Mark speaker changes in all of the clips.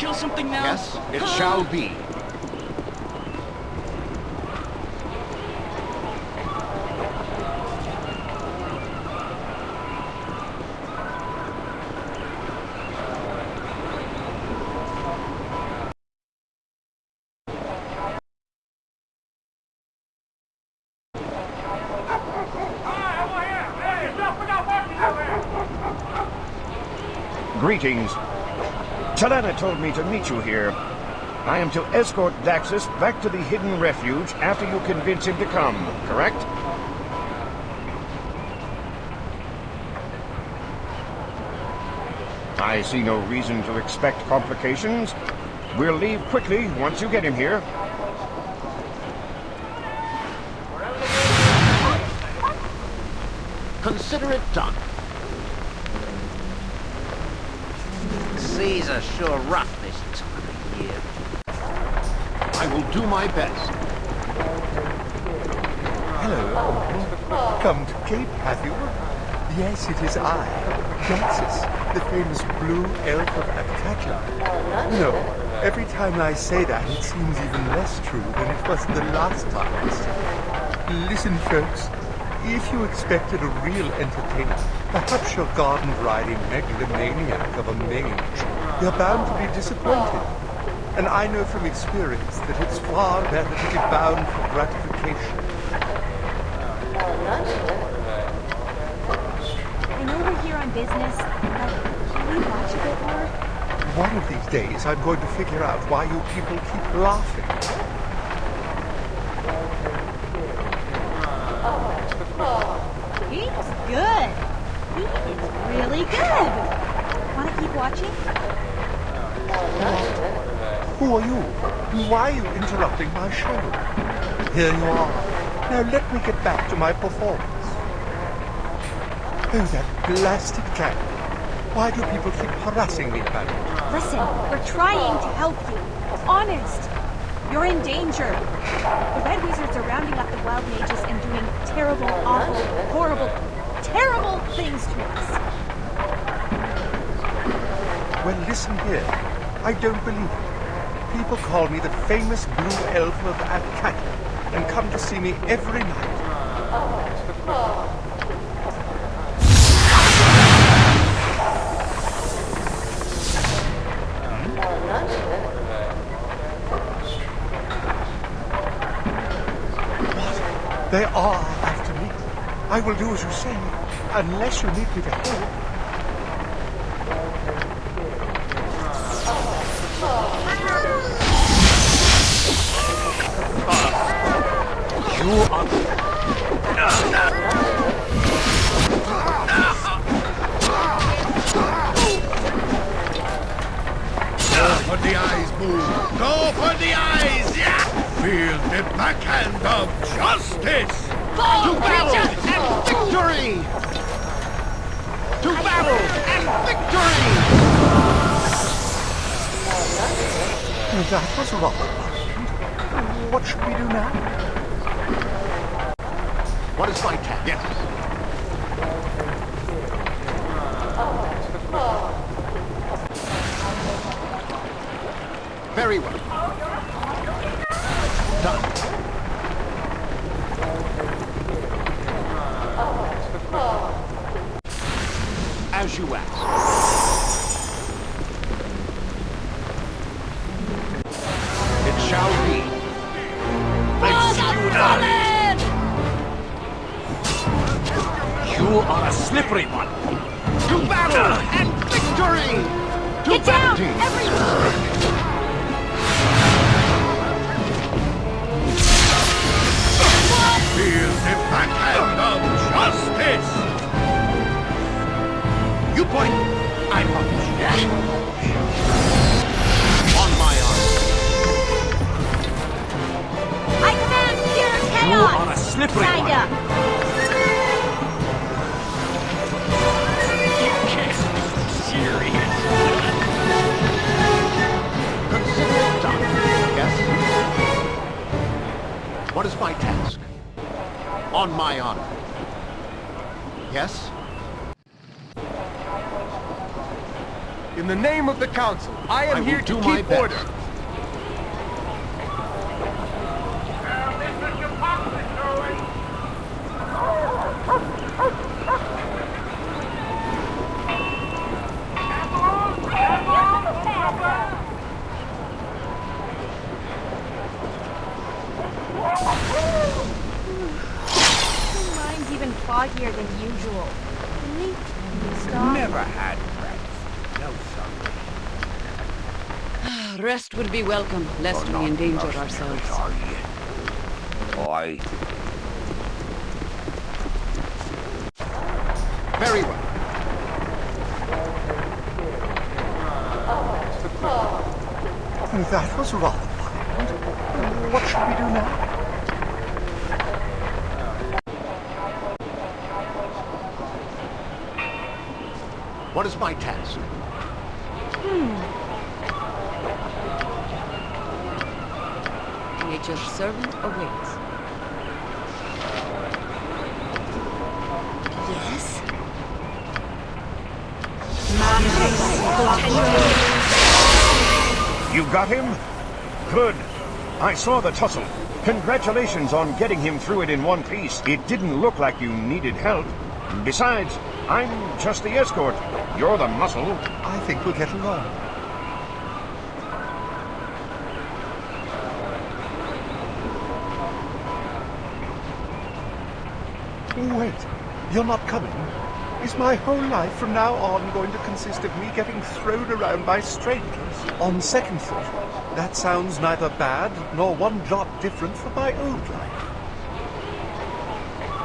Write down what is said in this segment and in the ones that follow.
Speaker 1: kill something now?
Speaker 2: Yes, it shall be.
Speaker 3: Greetings. Told me to meet you here. I am to escort Daxus back to the hidden refuge after you convince him to come, correct? I see no reason to expect complications. We'll leave quickly once you get him here.
Speaker 2: Consider it done.
Speaker 4: Are sure rough this time of year.
Speaker 2: I will do my best.
Speaker 5: Hello. Come to Cape, have you? Yes, it is I, Daxus, the famous blue elf of Athkatla. No, every time I say that, it seems even less true than it was the last time. Listen, folks, if you expected a real entertainer, perhaps your garden-riding megalomaniac of a mage, you're bound to be disappointed. And I know from experience that it's far better to be bound for gratification.
Speaker 6: I know we're here on business, but can we watch a bit more?
Speaker 5: One of these days, I'm going to figure out why you people keep laughing.
Speaker 6: Oh, He's good. He is really good. Want to keep watching?
Speaker 5: Who are you? And Why are you interrupting my show? Here you are. Now let me get back to my performance. Oh, that blasted cat. Why do people keep harassing me about it?
Speaker 6: Listen, we're trying to help you. Honest. You're in danger. The Red Wizards are rounding up the Wild Mages and doing terrible, awful, horrible, terrible things to us.
Speaker 5: Well, listen here. I don't believe it. People call me the famous blue elf of Athkatla and come to see me every night. What? They are after me. I will do as you say, unless you need me to help.
Speaker 7: The backhand of justice!
Speaker 2: To battle and victory! To battle and victory!
Speaker 5: That was rather violent. What should we do now?
Speaker 2: What is my task?
Speaker 7: Yes.
Speaker 2: Very well. Done. As you ask. It shall be. You.
Speaker 3: You are a slippery one.
Speaker 2: To battle and victory! To
Speaker 6: Get down,
Speaker 2: bounty!
Speaker 6: Chaos!
Speaker 3: are a slippery
Speaker 6: Kinda.
Speaker 3: Serious.
Speaker 2: Consider it done. Yes? What is my task? On my honor. Yes?
Speaker 5: In the name of the Council, I am
Speaker 7: I
Speaker 5: here to
Speaker 7: do my
Speaker 5: keep
Speaker 7: best.
Speaker 5: order.
Speaker 6: My mind's even foggier than usual. Really? Can you stop?
Speaker 2: Never had friends. No, son.
Speaker 8: Rest would be welcome, lest oh, we endanger ourselves.
Speaker 9: I
Speaker 5: Very well. That was rather violent. What should we do now?
Speaker 7: What is my task? Hmm.
Speaker 8: Nature's servant awaits.
Speaker 6: Yes?
Speaker 3: You got him? Good. I saw the tussle. Congratulations on getting him through it in one piece. It didn't look like you needed help. Besides, I'm just the escort. You're the muscle.
Speaker 5: I think we'll get along. Oh, wait, you're not coming? Is my whole life from now on going to consist of me getting thrown around by strangers? On second thought, that sounds neither bad nor one jot different from my old life.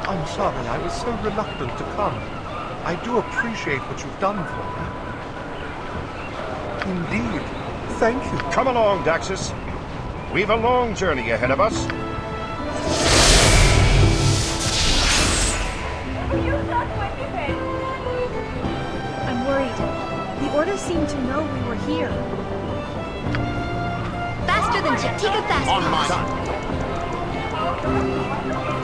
Speaker 5: I'm sorry I was so reluctant to come. I do appreciate what you've done for me. Indeed. Thank you.
Speaker 3: Come along, Daxus. We've a long journey ahead of us.
Speaker 6: I'm worried. The Order seemed to know we were here.
Speaker 10: Faster than Chitika Fast
Speaker 7: On my
Speaker 10: Pass.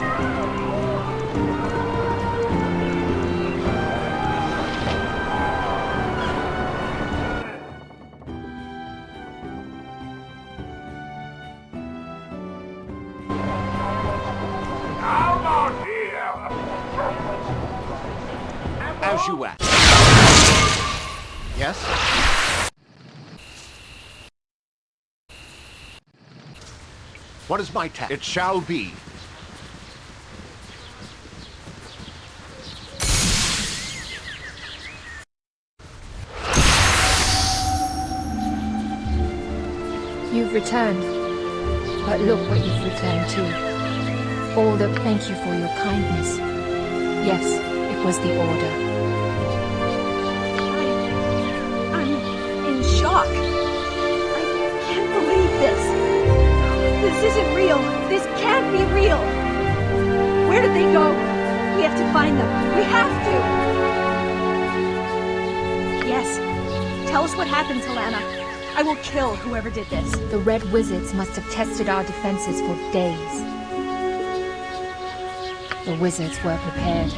Speaker 2: As you ask.
Speaker 7: Yes? What is my task? It shall be.
Speaker 11: You've returned. But look what you've returned to. All that thank you for your kindness. Yes, it was the order.
Speaker 6: This isn't real. This can't be real. Where did they go? We have to find them. We have to. Yes. Tell us what happened, Talana. I will kill whoever did this.
Speaker 11: The Red Wizards must have tested our defenses for days. The wizards were prepared.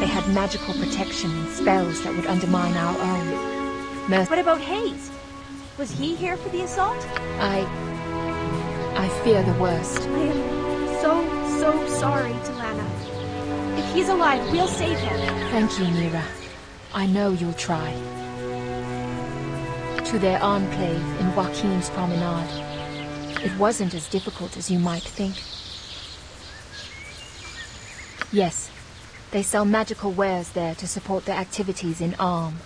Speaker 11: They had magical protection and spells that would undermine our own. Merc-
Speaker 6: What about Hayes? Was he here for the assault?
Speaker 11: I... I fear the worst.
Speaker 6: I am so, so sorry, Talana. If he's alive, we'll save him.
Speaker 11: Thank you, Mira. I know you'll try. To their enclave in Waukeen's Promenade. It wasn't as difficult as you might think. Yes, they sell magical wares there to support their activities in Arm.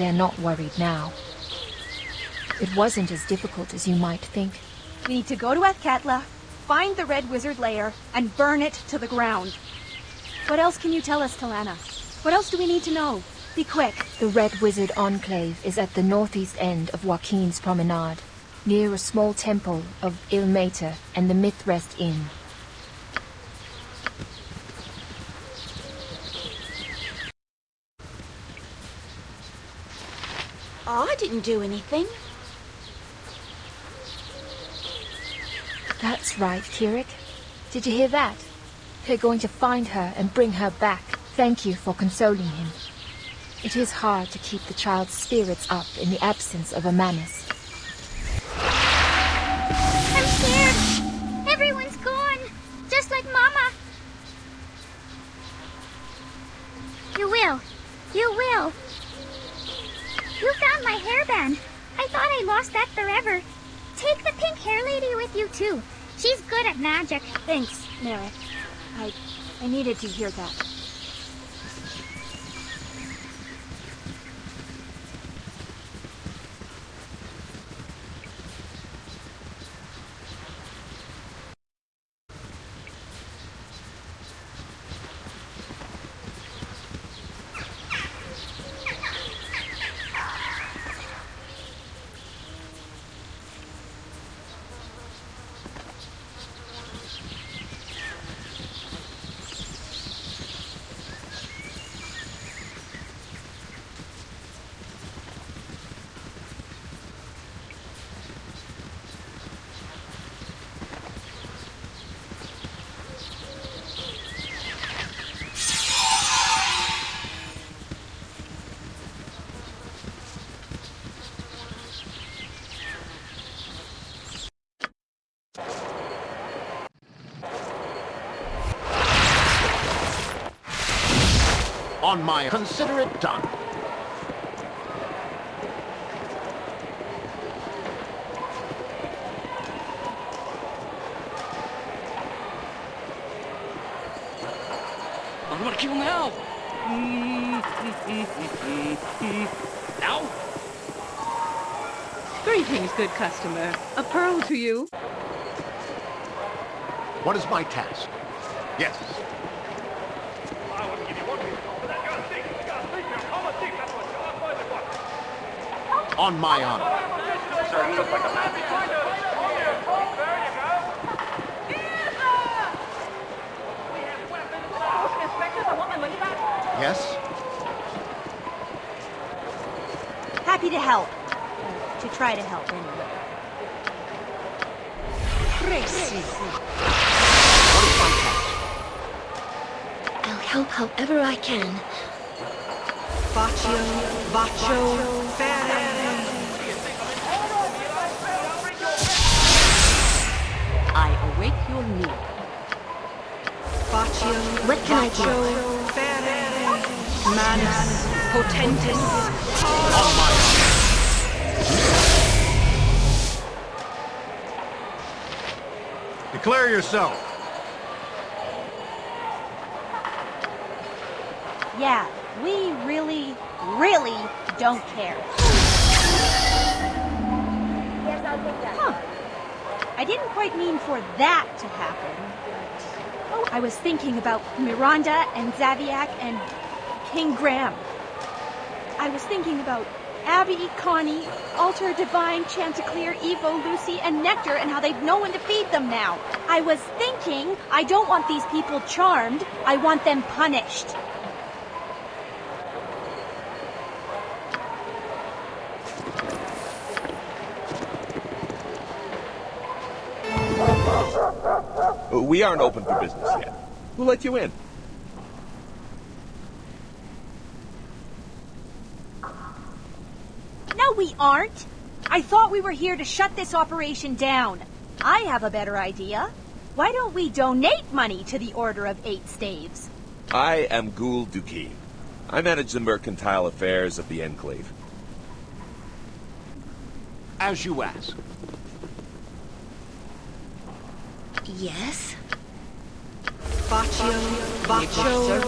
Speaker 11: They're not worried now. It wasn't as difficult as you might think.
Speaker 6: We need to go to Athkatla, find the Red Wizard lair, and burn it to the ground. What else can you tell us, Talana? What else do we need to know? Be quick.
Speaker 11: The Red Wizard Enclave is at the northeast end of Waukeen's Promenade, near a small temple of Ilmater and the Mithrest Inn.
Speaker 10: Oh, I didn't do anything.
Speaker 11: That's right, Kirik. Did you hear that? They're going to find her and bring her back. thank you for consoling him. It is hard to keep the child's spirits up in the absence of a Manus.
Speaker 6: Thanks, Merrick. I I needed to hear that.
Speaker 2: On my... Consider it done.
Speaker 12: I'm gonna kill him now. now?
Speaker 8: Greetings, good customer. A pearl to you.
Speaker 2: What is my task? Yes. On my honor. Yes?
Speaker 6: Happy to help. Uh, to try to help, anyway.
Speaker 2: What is?
Speaker 10: I'll help however I can.
Speaker 8: Baccio, Baccio,
Speaker 10: What can I do?
Speaker 8: Manus, Potentis.
Speaker 2: On my honor. Declare yourself.
Speaker 6: Yeah, we really, really don't care. Huh. I didn't quite mean for that to happen. I was thinking about Miranda and Zaviak and King Graham. I was thinking about Abby, Connie, Alter, Divine, Chanticleer, Evo, Lucy, and Nectar and how they've no one to feed them now. I was thinking I don't want these people charmed, I want them punished.
Speaker 9: We aren't open for business yet. We'll let you in.
Speaker 6: No, we aren't. I thought we were here to shut this operation down. I have a better idea. Why don't we donate money to the Order of Eight Staves?
Speaker 9: I am Ghoul Duquesne. I manage the mercantile affairs of the Enclave.
Speaker 2: As you ask.
Speaker 10: Yes?
Speaker 8: Baccio, Baccio,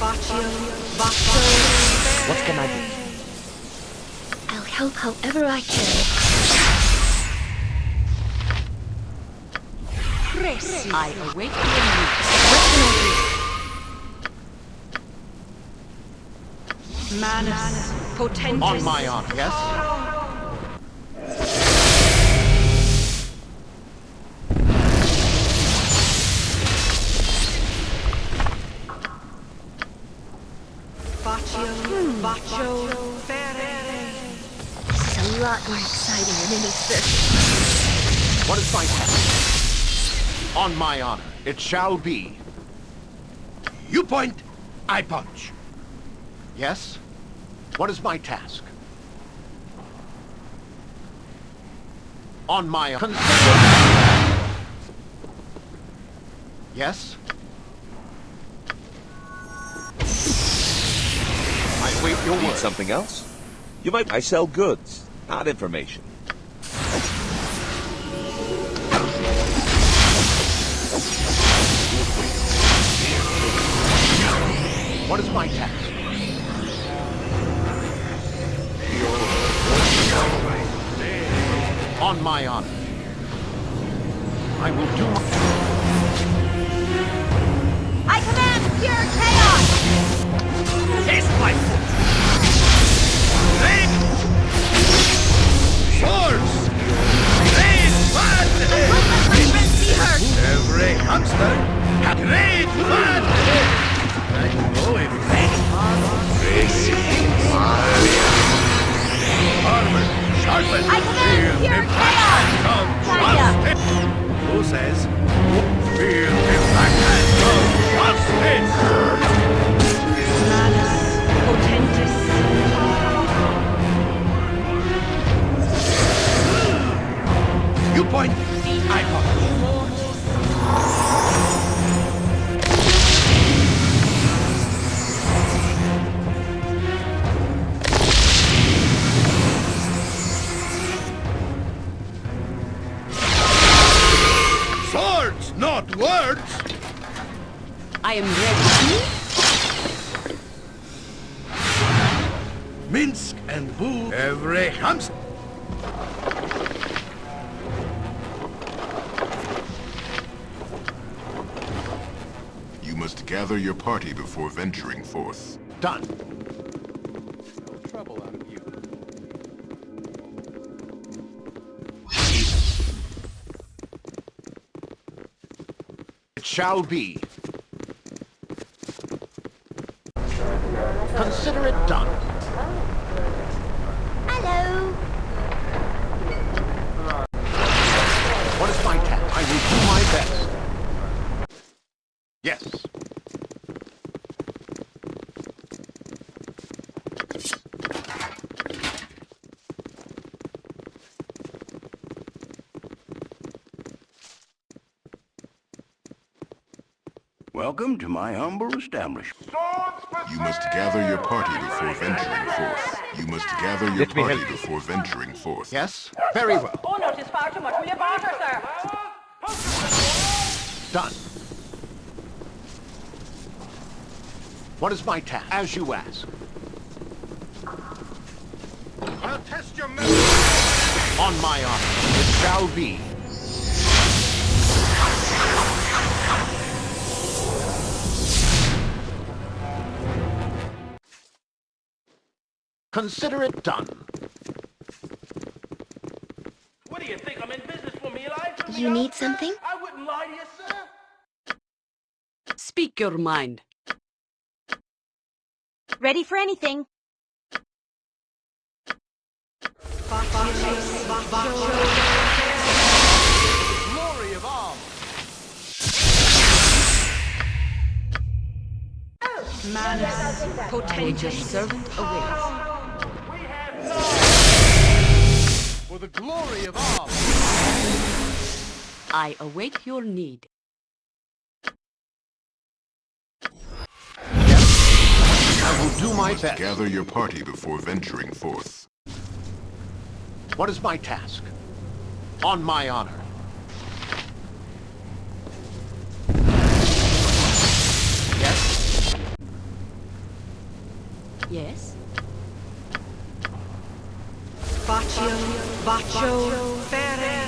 Speaker 8: Baccio, Baccio.
Speaker 2: What can I do?
Speaker 10: I'll help however I can.
Speaker 8: I await your need.
Speaker 10: What can I
Speaker 8: Manus, Potentis.
Speaker 2: On my honor. Yes?
Speaker 10: Lot more exciting than any circus.
Speaker 2: What is my task? On my honor. It shall be.
Speaker 7: You point, I punch.
Speaker 2: Yes? What is my task? On my... Consider... Yes? I wait your
Speaker 9: Need
Speaker 2: word.
Speaker 9: something else? You might. I sell goods, not information.
Speaker 2: What is my task? On my honor. I will do my...
Speaker 6: I command pure chaos!
Speaker 7: Taste my foot. Rain. Swords. Rain blood.
Speaker 6: Ruthless see her!
Speaker 7: Every hamster had blood. I know if Armor, sharpen.
Speaker 6: I command pure chaos!
Speaker 7: Justice. Who says? Feel the backhand of justice.
Speaker 8: Manus potentis.
Speaker 7: You point, I punch. Swords, not words!
Speaker 8: I am ready.
Speaker 7: Minsk and Boo, every hamster.
Speaker 13: Gather your party before venturing forth.
Speaker 2: Done. It shall be. Consider it done.
Speaker 10: Hello.
Speaker 2: What is my task? I will do my best. Yes.
Speaker 14: Welcome to my humble establishment.
Speaker 13: You must gather your party before venturing forth. You must gather your
Speaker 3: Let
Speaker 13: party before venturing forth.
Speaker 2: Yes? Very well.
Speaker 8: Oh no, it's far too much. Will you barter, sir?
Speaker 2: Done. What is my task? As you ask.
Speaker 7: I'll test your memory.
Speaker 2: On my honor, it shall be. Consider it done.
Speaker 12: What do you think? I'm in business for me life? For
Speaker 10: You need something?
Speaker 12: I wouldn't lie to you, sir.
Speaker 8: Speak your mind.
Speaker 6: Ready for anything.
Speaker 2: Glory of all.
Speaker 8: Manus potentis. servant awaits.
Speaker 2: For the glory of all.
Speaker 8: I await your need.
Speaker 2: I will do my best.
Speaker 13: Gather your party before venturing forth.
Speaker 2: What is my task? On my honor. Yes?
Speaker 8: Yes? Baccio, Baccio, Ferre.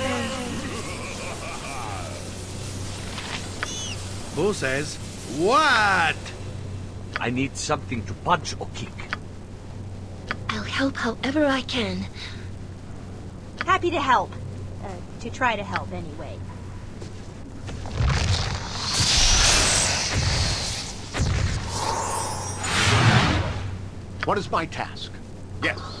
Speaker 7: Who says, what?
Speaker 12: I need something to punch or kick.
Speaker 10: I'll help however I can.
Speaker 6: Happy to help. Uh, to try to help, anyway.
Speaker 2: What is my task? Yes.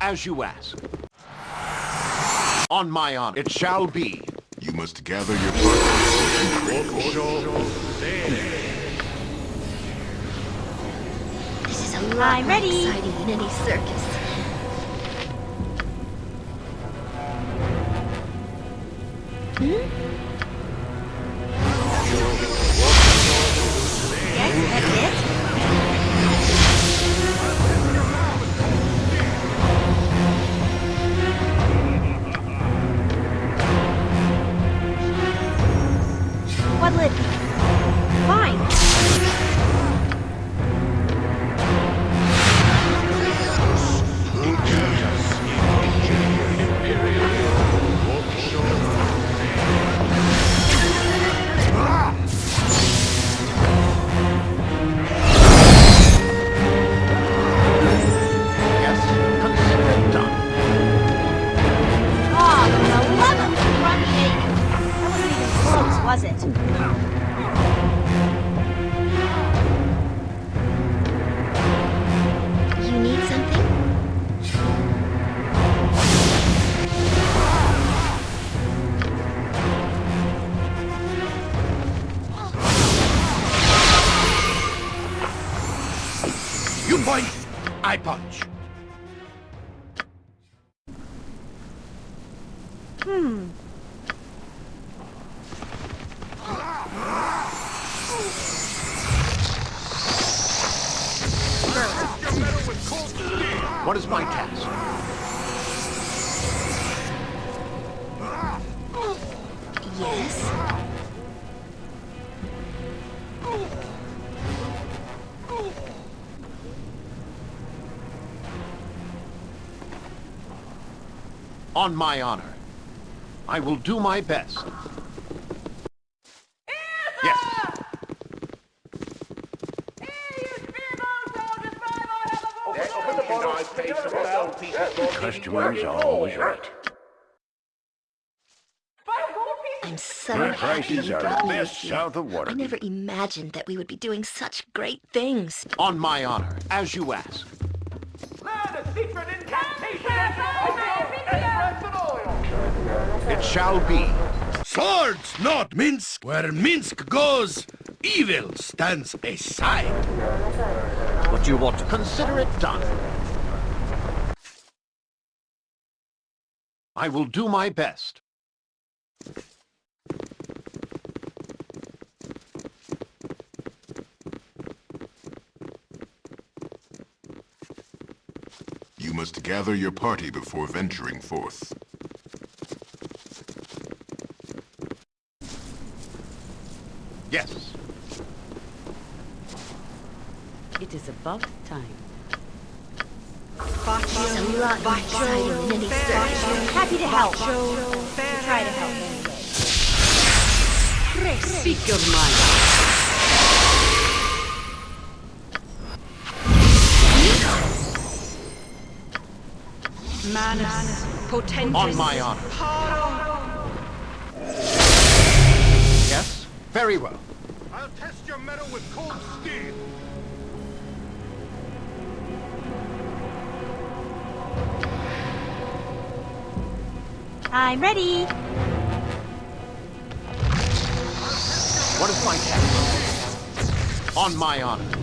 Speaker 2: As you ask. On my honor, it shall be.
Speaker 13: You must gather your party
Speaker 10: This is a lot
Speaker 6: I'm
Speaker 10: more
Speaker 6: ready.
Speaker 10: exciting than any circus.
Speaker 6: Yes,
Speaker 7: I punch.
Speaker 2: On my honor. I will do my best. Yes.
Speaker 14: Customers are always right.
Speaker 10: I'm so
Speaker 14: Your
Speaker 10: happy
Speaker 14: prices are the best south of
Speaker 10: I never imagined that we would be doing such great things.
Speaker 2: On my honor, as you ask. It shall be.
Speaker 7: Swords, not Minsk. Where Minsk goes, evil stands aside.
Speaker 2: What you want, to consider it done. I will do my best.
Speaker 13: You must gather your party before venturing forth.
Speaker 2: Yes.
Speaker 8: It is about time.
Speaker 10: It's a lot more exciting than any circus.
Speaker 6: Happy to help. To try to help anyway.
Speaker 8: Speak your mind. Manus, potentis.
Speaker 2: On my honor. Very well.
Speaker 7: I'll test your metal with cold steel.
Speaker 6: I'm ready.
Speaker 2: What is my task? On my honor.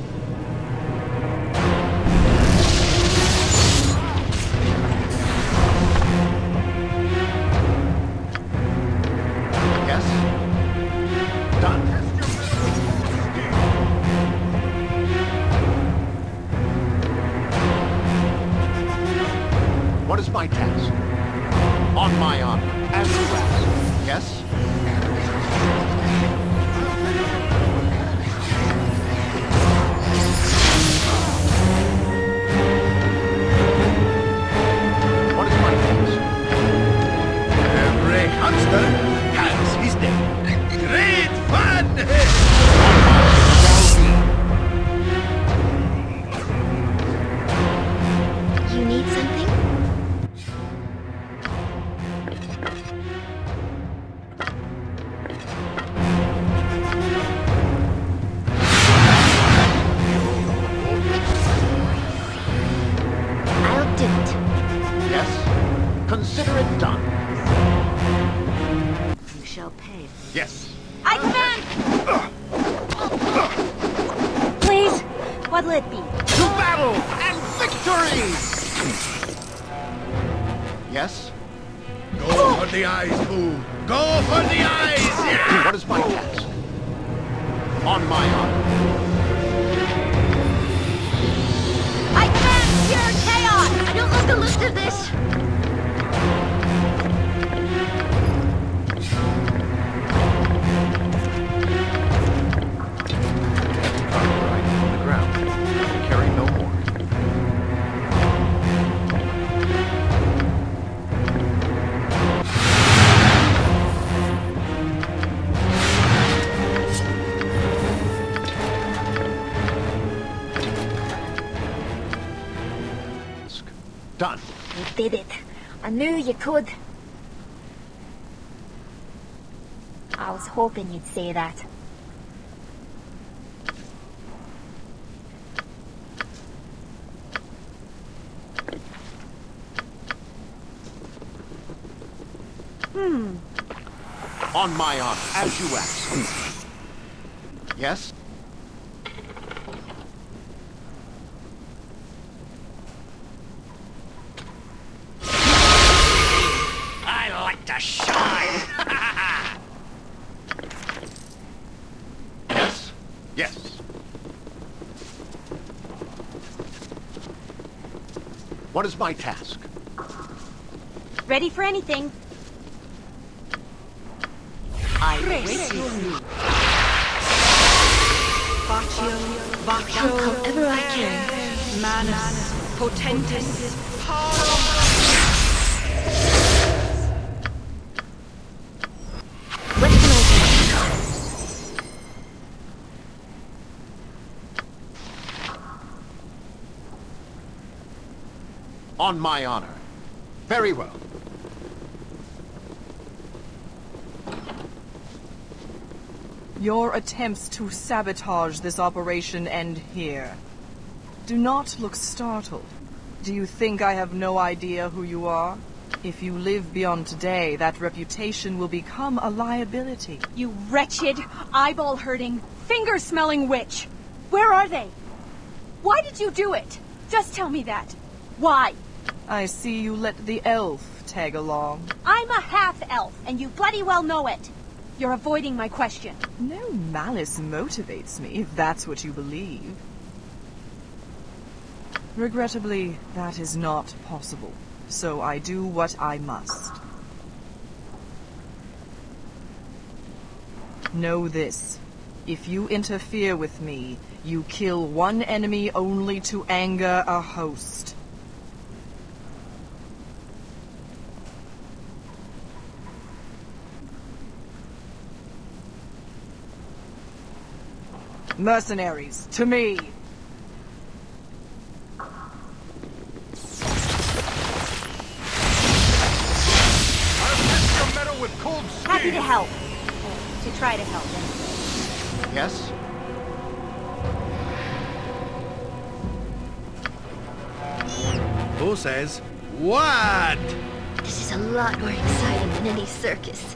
Speaker 2: You
Speaker 10: could. I was hoping you'd say that.
Speaker 6: Hmm.
Speaker 2: On my honor, as you ask. Yes? What is my task?
Speaker 6: Ready for anything.
Speaker 8: I await your move. Baccio, Baccio,
Speaker 11: however I can.
Speaker 8: Manus, Potentis,
Speaker 11: What
Speaker 2: On my honor. Very well.
Speaker 15: Your attempts to sabotage this operation end here. Do not look startled. Do you think I have no idea who you are? If you live beyond today, that reputation will become a liability.
Speaker 6: You wretched, eyeball-hurting, finger-smelling witch! Where are they? Why did you do it? Just tell me that. Why?
Speaker 15: I see you let the elf tag along.
Speaker 6: I'm a half-elf, and you bloody well know it. You're avoiding my question.
Speaker 15: No malice motivates me, if that's what you believe. Regrettably, that is not possible. So I do what I must. Know this. If you interfere with me, you kill one enemy only to anger a host. Mercenaries, to me!
Speaker 7: Your metal with cold steel!
Speaker 6: Happy to help. To try to help. anyway.
Speaker 2: Yes?
Speaker 7: Who says what?
Speaker 11: This is a lot more exciting than any circus.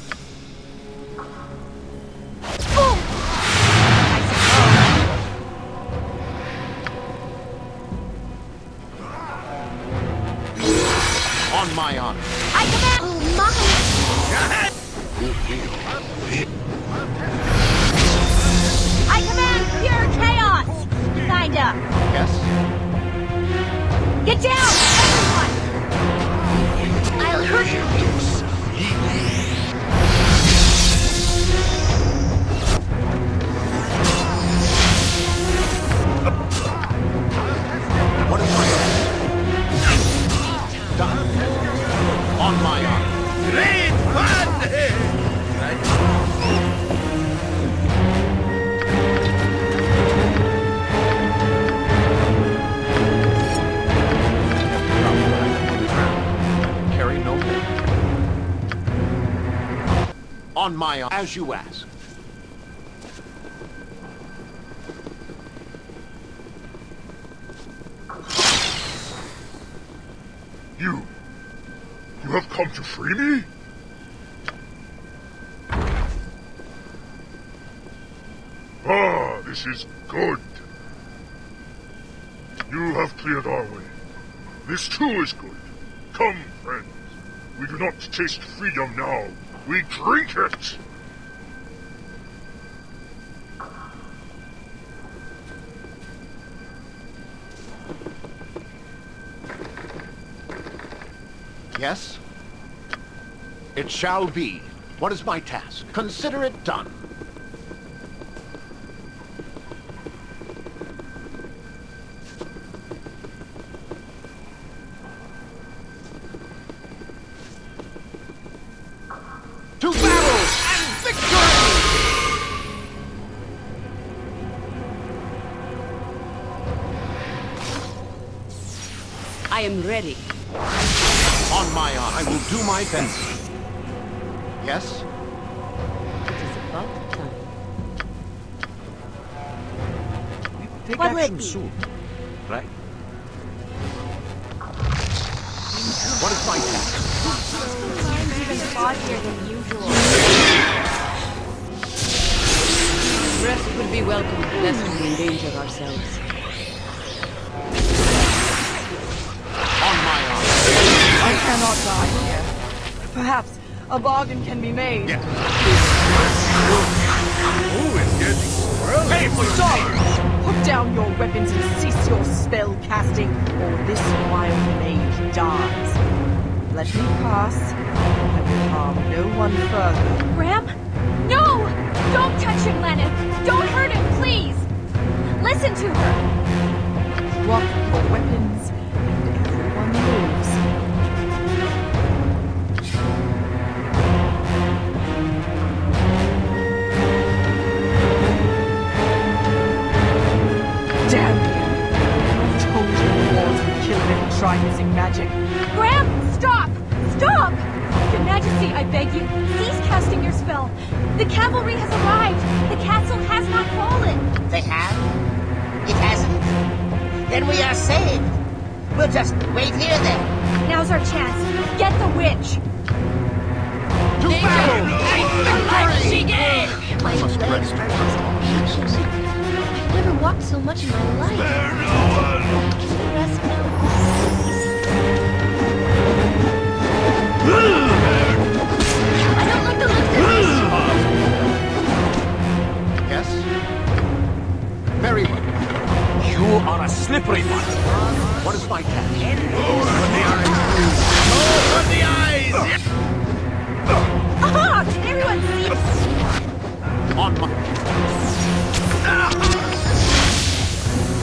Speaker 6: I
Speaker 2: On my as you ask.
Speaker 16: You... You have come to free me? Ah, this is good. You have cleared our way. This too is good. Come, friends. We do not taste freedom now. We drink it!
Speaker 2: Yes? It shall be. What is my task? Consider it done.
Speaker 8: I am ready.
Speaker 2: On my honor, I will do my best. Yes?
Speaker 8: It is about time.
Speaker 2: Take
Speaker 17: What will
Speaker 2: action soon.
Speaker 15: Bargain can be made.
Speaker 7: Who is getting swirly?
Speaker 15: Pay for sorrow! Put down your weapons and cease your spell casting, or this wild mage dies. Let me pass. I will harm no one further.
Speaker 6: Ram? No! Don't touch him, Lennon! Don't hurt him, please! Listen to her!
Speaker 18: Then we are saved. We'll just wait here then.
Speaker 6: Now's our chance. Get the witch.
Speaker 2: To battle and victory!
Speaker 6: My
Speaker 2: must
Speaker 6: legs
Speaker 2: rest.
Speaker 6: are just. I've never walked so much in my life. Rest now. I don't like the look of this.
Speaker 2: Yes? Very well.
Speaker 19: You are a slippery one.
Speaker 2: What is my task?
Speaker 7: Open the eyes!
Speaker 6: Aha! Can everyone see?
Speaker 2: On my...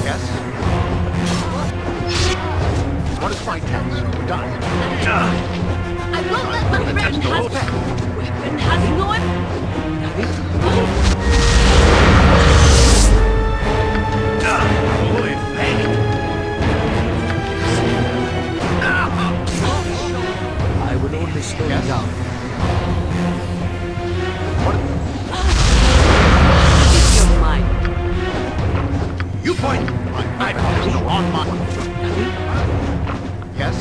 Speaker 2: Yes? What is my task? Done.
Speaker 6: I won't let my friend
Speaker 2: That's
Speaker 6: have weapon has no
Speaker 7: Holy!
Speaker 19: I would only slow you down.
Speaker 8: Keep your mind.
Speaker 2: You point! My is on my... Yes?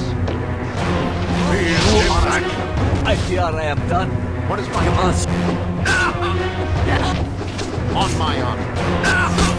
Speaker 7: Feel
Speaker 19: You
Speaker 7: the.
Speaker 19: I fear I am done.
Speaker 2: What is my
Speaker 19: You must.
Speaker 2: On my honor.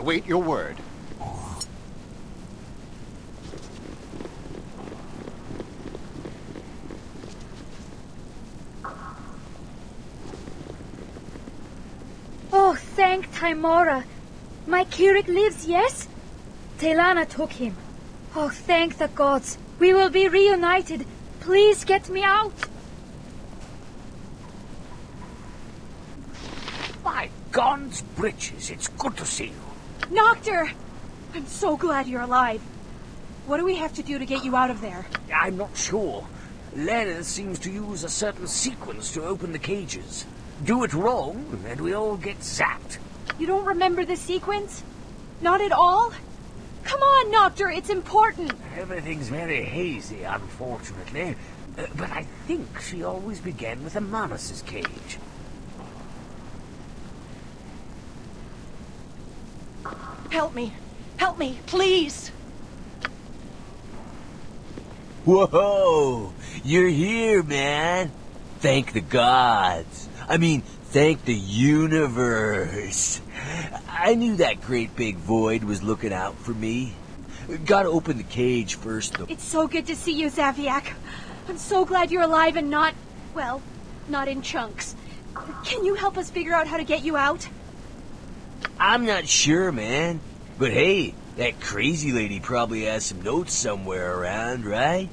Speaker 2: Await your word.
Speaker 20: Oh, thank Tymora. My Kirik lives, yes? Telana took him. Oh, thank the gods. We will be reunited. Please get me out.
Speaker 14: My God's britches, it's good to see you.
Speaker 6: Noctur! I'm so glad you're alive. What do we have to do to get you out of there?
Speaker 14: I'm not sure. Lena seems to use a certain sequence to open the cages. Do it wrong, and we all get zapped.
Speaker 6: You don't remember the sequence? Not at all? Come on, Noctur, it's important.
Speaker 14: Everything's very hazy, unfortunately. Uh, but I think she always began with a Manus's cage.
Speaker 6: Help me. Help me, please.
Speaker 19: Whoa! You're here, man! Thank the gods. I mean, thank the universe. I knew that great big void was looking out for me. Gotta open the cage first, though.
Speaker 6: It's so good to see you, Zaviak. I'm so glad you're alive and not, well, not in chunks. Can you help us figure out how to get you out?
Speaker 19: I'm not sure, man. But hey, that crazy lady probably has some notes somewhere around, right?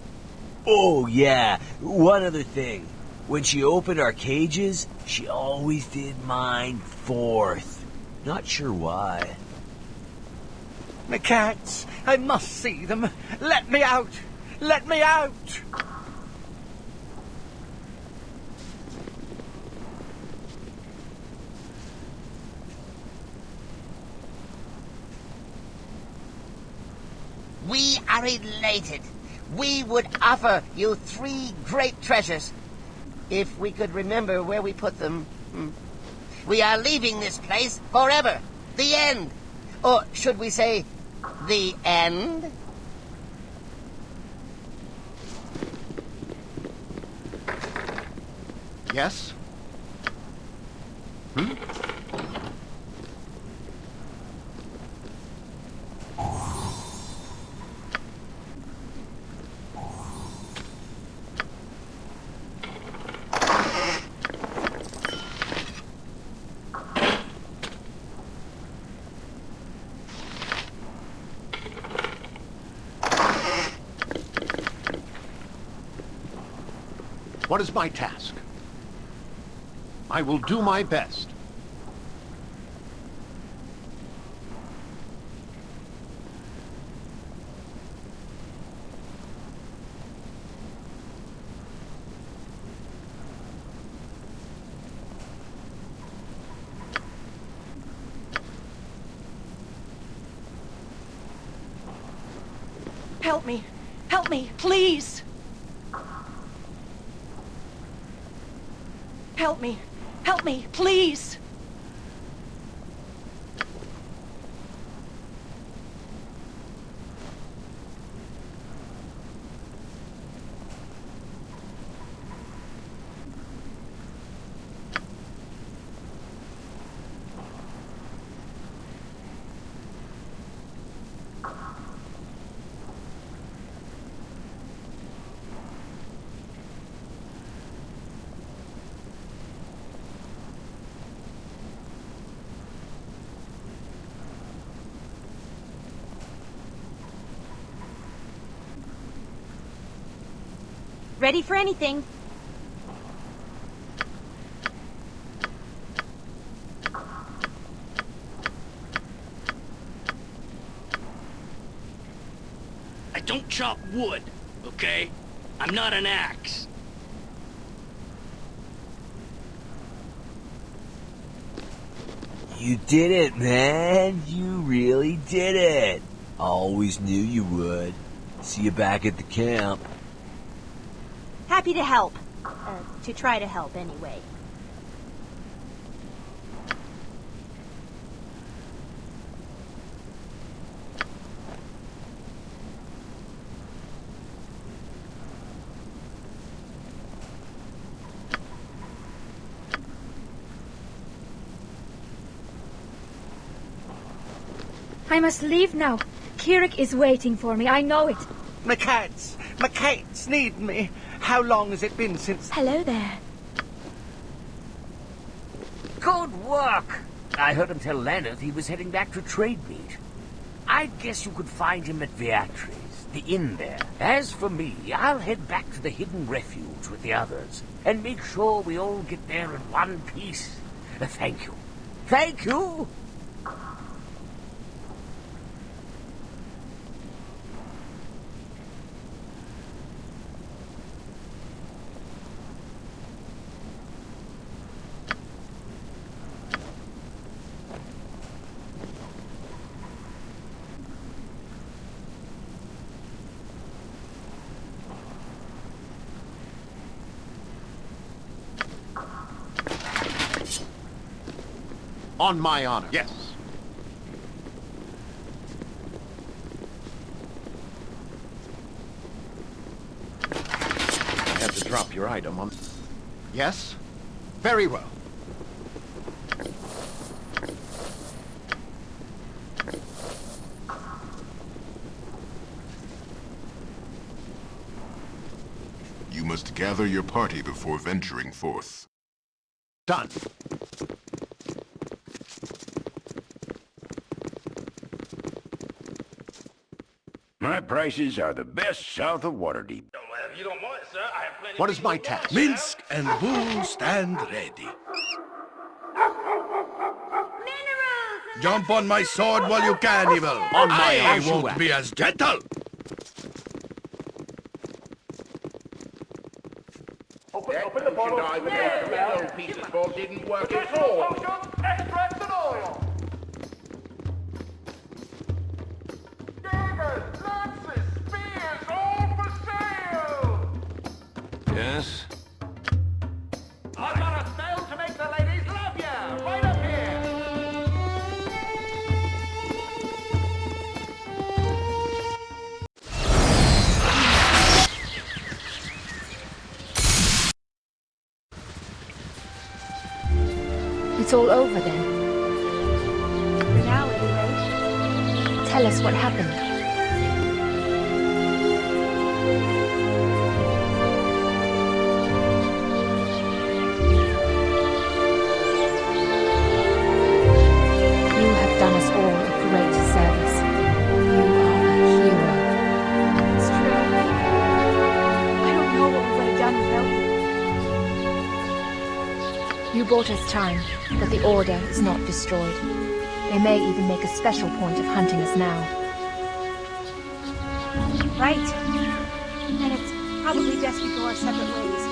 Speaker 19: Oh, yeah. One other thing. When she opened our cages, she always did mine fourth. Not sure why.
Speaker 21: My cats! I must see them! Let me out! Let me out!
Speaker 18: We are elated. We would offer you three great treasures. If we could remember where we put them. Hmm. We are leaving this place forever. The end. Or should we say, the end?
Speaker 2: Yes? Hmm? What is my task? I will do my best.
Speaker 6: Help me. Help me, please. Help me. Help me, please. Ready for anything.
Speaker 1: I don't chop wood, okay? I'm not an axe.
Speaker 19: You did it, man. You really did it. I Always knew you would. See you back at the camp
Speaker 6: happy to help. Uh, to try to help, anyway.
Speaker 20: I must leave now. Kirik is waiting for me, I know it.
Speaker 5: My cats! my cats need me! How long has it been since...
Speaker 20: Hello there.
Speaker 19: Good work! I heard him tell Lanneth he was heading back to Trademeet. I guess you could find him at Beatrice, the inn there. As for me, I'll head back to the hidden refuge with the others, and make sure we all get there in one piece. Thank you. Thank you!
Speaker 2: On my honor.
Speaker 7: Yes.
Speaker 2: I had to drop your item on... Yes? Very well.
Speaker 13: You must gather your party before venturing forth.
Speaker 2: Done.
Speaker 22: Prices are the best south of Waterdeep.
Speaker 23: You don't mind, sir, I have plenty
Speaker 2: What is my task?
Speaker 7: Minsc and Boo stand ready. Jump on my sword while you can, Evil.
Speaker 2: On my
Speaker 7: I
Speaker 2: arms you
Speaker 7: won't be as gentle.
Speaker 23: Open, open the bottle.
Speaker 22: Those pieces both didn't work at all.
Speaker 11: It's all over then.
Speaker 6: For now, anyway.
Speaker 11: Tell us what happened. Bought us time, but the Order is not destroyed. They may even make a special point of hunting us now.
Speaker 6: Right. And it's probably best we go our separate ways.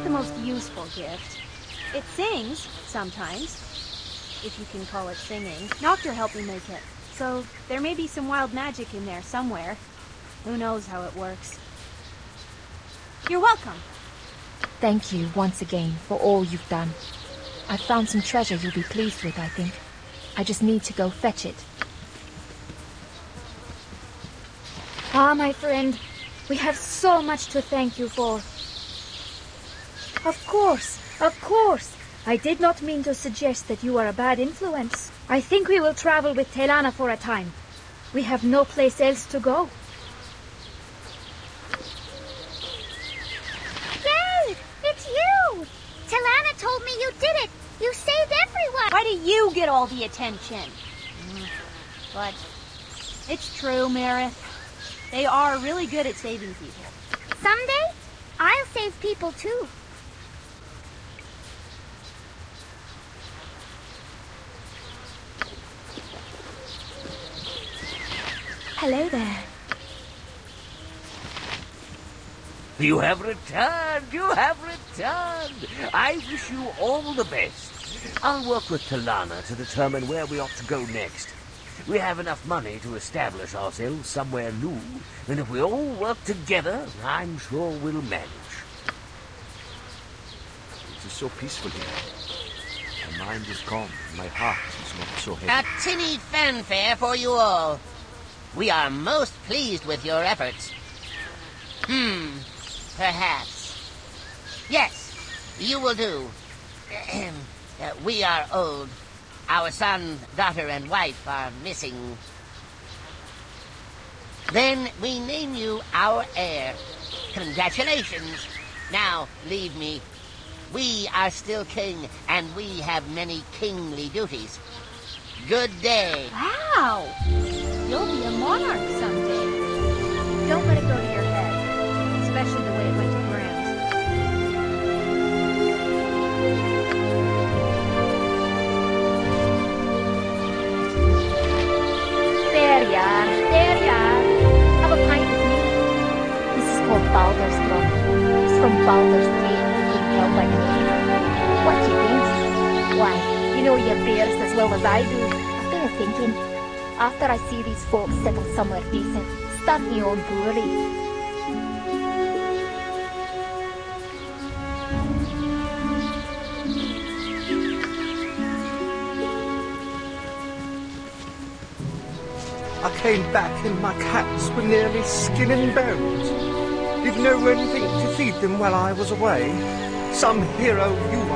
Speaker 6: Not the most useful gift. It sings, sometimes, if you can call it singing. Noctur helped me make it, so there may be some wild magic in there somewhere. Who knows how it works. You're welcome.
Speaker 11: Thank you once again for all you've done. I've found some treasure you'll be pleased with, I think. I just need to go fetch it.
Speaker 20: Ah, my friend, we have so much to thank you for. Of course, of course. I did not mean to suggest that you are a bad influence. I think we will travel with Telana for a time. We have no place else to go.
Speaker 24: Yay! It's you! Telana told me you did it! You saved everyone!
Speaker 6: Why do you get all the attention? Mm, But it's true, Marith. They are really good at saving people.
Speaker 24: Someday, I'll save people too.
Speaker 20: Hello there.
Speaker 19: You have returned! You have returned! I wish you all the best. I'll work with Talana to determine where we ought to go next. We have enough money to establish ourselves somewhere new, and if we all work together, I'm sure we'll manage.
Speaker 14: It is so peaceful here. My mind is calm. My heart is not so heavy.
Speaker 18: A tinny fanfare for you all. We are most pleased with your efforts. Hmm, perhaps. Yes, you will do. Uh, we are old. Our son, daughter, and wife are missing. Then we name you our heir. Congratulations. Now, leave me. We are still king, and we have many kingly duties. Good day.
Speaker 6: Wow! You'll be a monarch someday.
Speaker 20: Don't let it go to your head, especially the way it went to Grant. There you are, there you are. Have a pint with me. This is called Baldur's Club. It's from Baldur's Gate. What do you think? Why, you know your bears as well as I do. I've been thinking, after I see these folks settle somewhere decent, start me own brewery.
Speaker 5: I came back and my cats were nearly skin and bones. Didn't know anything to feed them while I was away. Some hero you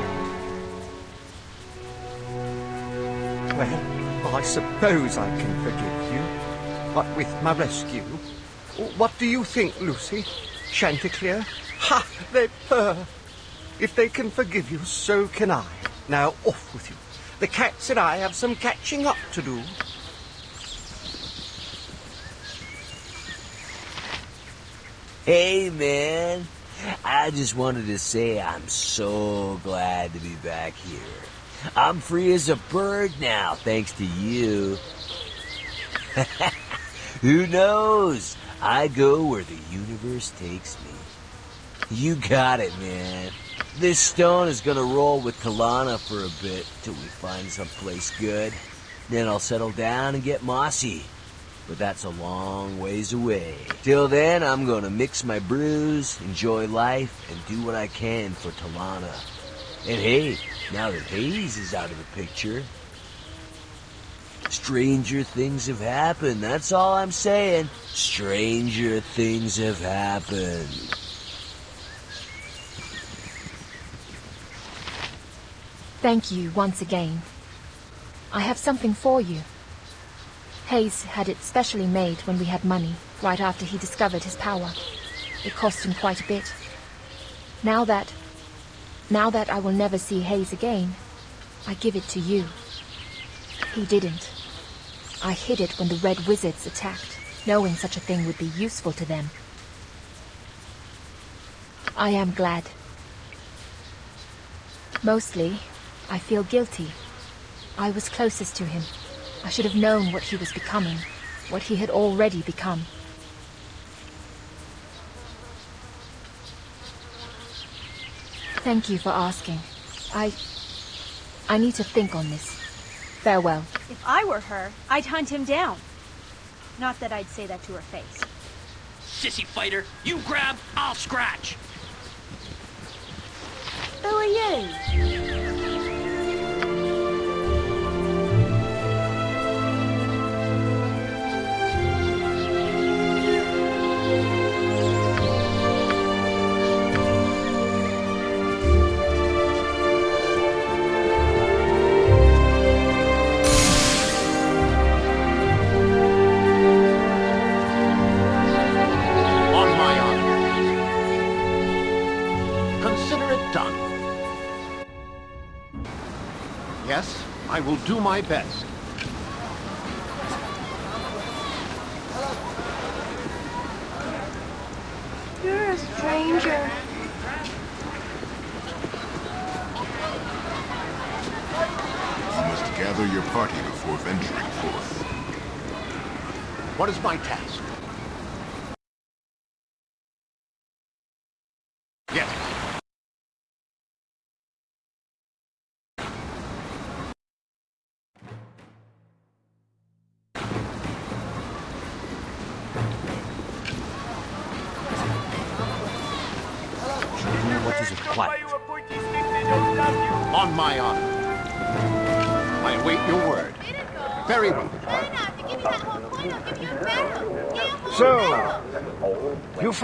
Speaker 5: suppose I can forgive you. But with my rescue, what do you think, Lucy? Chanticleer? Ha! They purr. If they can forgive you, so can I. Now, off with you. The cats and I have some catching up to do.
Speaker 19: Hey, man. I just wanted to say I'm so glad to be back here. I'm free as a bird now, thanks to you. Who knows? I go where the universe takes me. You got it, man. This stone is gonna roll with Talana for a bit till we find someplace good. Then I'll settle down and get mossy. But that's a long ways away. Till then, I'm gonna mix my brews, enjoy life, and do what I can for Talana. And hey, now that Hayes is out of the picture, stranger things have happened. That's all I'm saying. Stranger things have happened.
Speaker 11: Thank you once again. I have something for you. Hayes had it specially made when we had money, right after he discovered his power. It cost him quite a bit. Now that... Now that I will never see Hayes again, I give it to you. He didn't. I hid it when the Red Wizards attacked, knowing such a thing would be useful to them. I am glad. Mostly, I feel guilty. I was closest to him. I should have known what he was becoming, what he had already become. Thank you for asking. I... I need to think on this. Farewell.
Speaker 6: If I were her, I'd hunt him down. Not that I'd say that to her face.
Speaker 1: Sissy fighter, you grab, I'll scratch.
Speaker 6: Who are you?
Speaker 2: I will do my best.
Speaker 25: You're a stranger.
Speaker 13: You must gather your party before venturing forth.
Speaker 2: What is my task?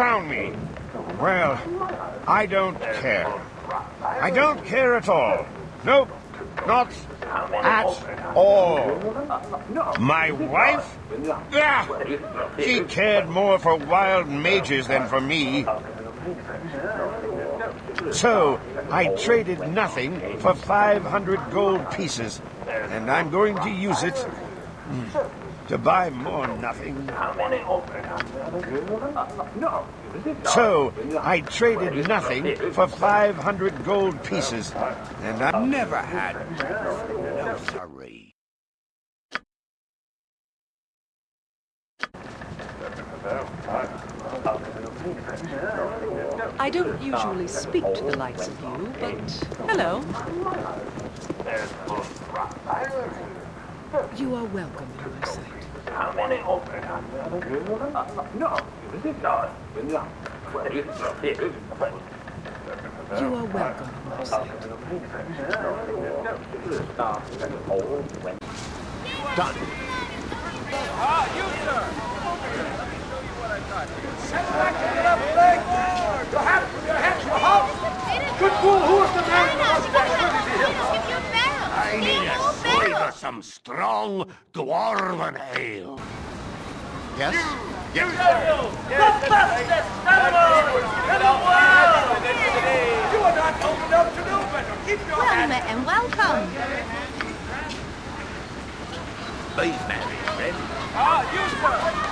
Speaker 3: Found me. Well, I don't care. I don't care at all. Nope, not at all. My wife? Ah, she cared more for wild mages than for me. So, I traded nothing for 500 gold pieces, and I'm going to use it to buy more nothing. So, I traded nothing for 500 gold pieces, and I
Speaker 22: Never had. No, sorry.
Speaker 8: I don't usually speak to the likes of you, but hello. You are welcome in my sight. You are welcome in my sight.
Speaker 2: Done.
Speaker 12: Ah, you, sir! Send back to the flag! Your hat, your hat, your house! Good fool, who is the man who was
Speaker 22: I need a slave of some strong dwarven ale.
Speaker 2: Yes?
Speaker 12: Yes, The bestest animal in the world! You are not old enough to know better. Keep your
Speaker 18: Well
Speaker 12: hat.
Speaker 18: met and welcome.
Speaker 22: Be merry, friend.
Speaker 12: Ah, you, sir!